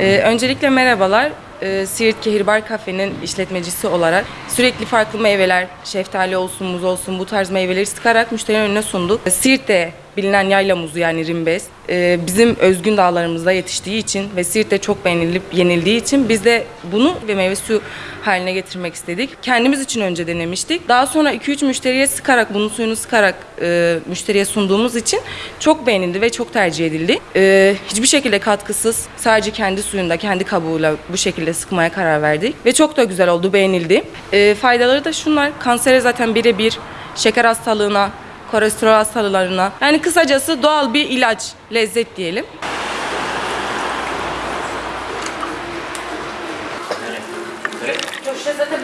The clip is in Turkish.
Ee, öncelikle merhabalar. Ee, Siirt Kehirbar Kafe'nin işletmecisi olarak sürekli farklı meyveler, şeftali olsun, muz olsun bu tarz meyveleri sıkarak müşterinin önüne sunduk. Ee, Siirt'te bilinen yayla muzu yani rimbes e, bizim özgün dağlarımızda yetiştiği için ve Siirt'te çok beğenilip yenildiği için biz de bunu ve meyve suyu haline getirmek istedik. Kendimiz için önce denemiştik. Daha sonra 2-3 müşteriye sıkarak, bunun suyunu sıkarak e, müşteriye sunduğumuz için çok beğenildi ve çok tercih edildi. E, hiçbir şekilde katkısız, sadece kendi suyunda, kendi kabuğuyla bu şekilde sıkmaya karar verdik. Ve çok da güzel oldu, beğenildi. E, faydaları da şunlar, kansere zaten birebir, şeker hastalığına, kolesterol hastalarına. Yani kısacası doğal bir ilaç, lezzet diyelim. Evet. Evet. Köşte zaten